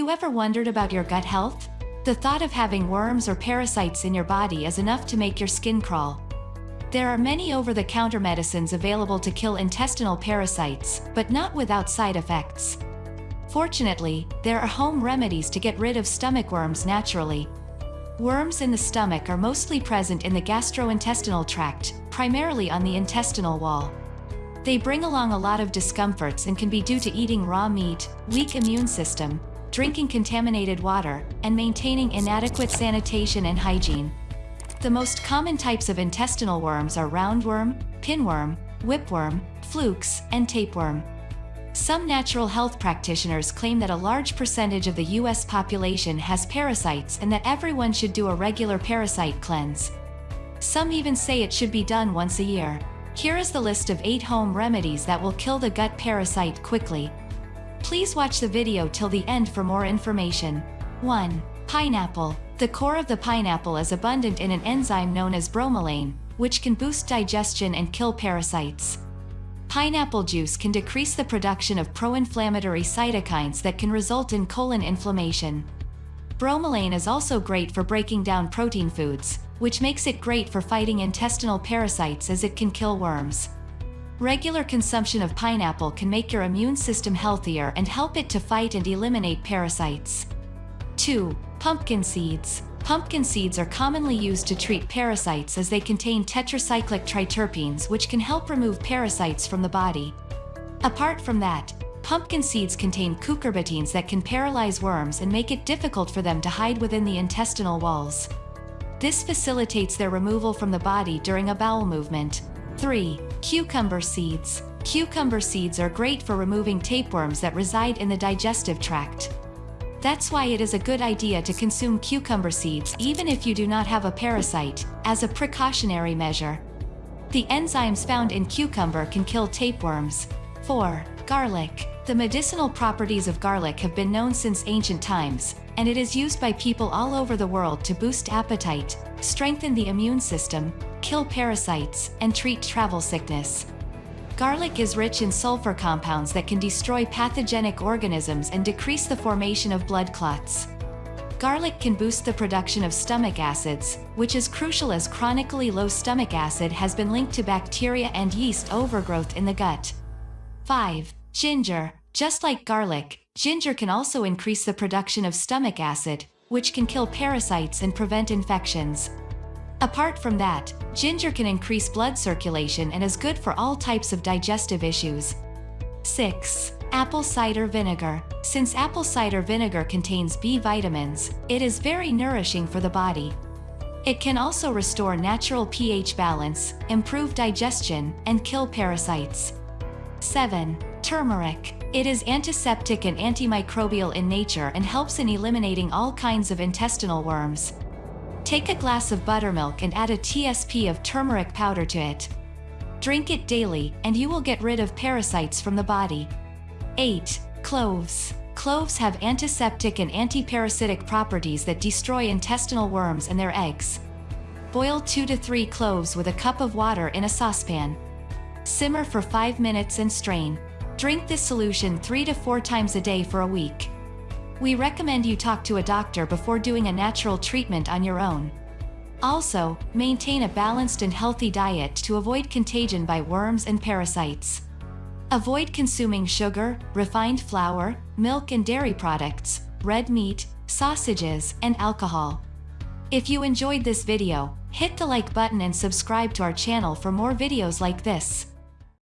you ever wondered about your gut health? The thought of having worms or parasites in your body is enough to make your skin crawl. There are many over-the-counter medicines available to kill intestinal parasites, but not without side effects. Fortunately, there are home remedies to get rid of stomach worms naturally. Worms in the stomach are mostly present in the gastrointestinal tract, primarily on the intestinal wall. They bring along a lot of discomforts and can be due to eating raw meat, weak immune system, drinking contaminated water, and maintaining inadequate sanitation and hygiene. The most common types of intestinal worms are roundworm, pinworm, whipworm, flukes, and tapeworm. Some natural health practitioners claim that a large percentage of the US population has parasites and that everyone should do a regular parasite cleanse. Some even say it should be done once a year. Here is the list of 8 home remedies that will kill the gut parasite quickly. Please watch the video till the end for more information. 1. Pineapple. The core of the pineapple is abundant in an enzyme known as bromelain, which can boost digestion and kill parasites. Pineapple juice can decrease the production of pro-inflammatory cytokines that can result in colon inflammation. Bromelain is also great for breaking down protein foods, which makes it great for fighting intestinal parasites as it can kill worms. Regular consumption of pineapple can make your immune system healthier and help it to fight and eliminate parasites. 2. Pumpkin seeds. Pumpkin seeds are commonly used to treat parasites as they contain tetracyclic triterpenes which can help remove parasites from the body. Apart from that, pumpkin seeds contain cucurbitines that can paralyze worms and make it difficult for them to hide within the intestinal walls. This facilitates their removal from the body during a bowel movement. 3. Cucumber seeds. Cucumber seeds are great for removing tapeworms that reside in the digestive tract. That's why it is a good idea to consume cucumber seeds even if you do not have a parasite, as a precautionary measure. The enzymes found in cucumber can kill tapeworms. 4. Garlic. The medicinal properties of garlic have been known since ancient times, and it is used by people all over the world to boost appetite, strengthen the immune system, kill parasites, and treat travel sickness. Garlic is rich in sulfur compounds that can destroy pathogenic organisms and decrease the formation of blood clots. Garlic can boost the production of stomach acids, which is crucial as chronically low stomach acid has been linked to bacteria and yeast overgrowth in the gut. 5. Ginger. Just like garlic, ginger can also increase the production of stomach acid, which can kill parasites and prevent infections. Apart from that, ginger can increase blood circulation and is good for all types of digestive issues. 6. Apple cider vinegar. Since apple cider vinegar contains B vitamins, it is very nourishing for the body. It can also restore natural pH balance, improve digestion, and kill parasites. 7. Turmeric. It is antiseptic and antimicrobial in nature and helps in eliminating all kinds of intestinal worms. Take a glass of buttermilk and add a TSP of turmeric powder to it. Drink it daily, and you will get rid of parasites from the body. 8. Cloves. Cloves have antiseptic and antiparasitic properties that destroy intestinal worms and their eggs. Boil 2 to 3 cloves with a cup of water in a saucepan. Simmer for 5 minutes and strain. Drink this solution 3 to 4 times a day for a week. We recommend you talk to a doctor before doing a natural treatment on your own. Also, maintain a balanced and healthy diet to avoid contagion by worms and parasites. Avoid consuming sugar, refined flour, milk and dairy products, red meat, sausages, and alcohol. If you enjoyed this video, hit the like button and subscribe to our channel for more videos like this.